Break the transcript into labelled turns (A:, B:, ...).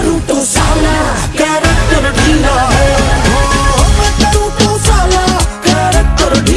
A: Naruto sauna.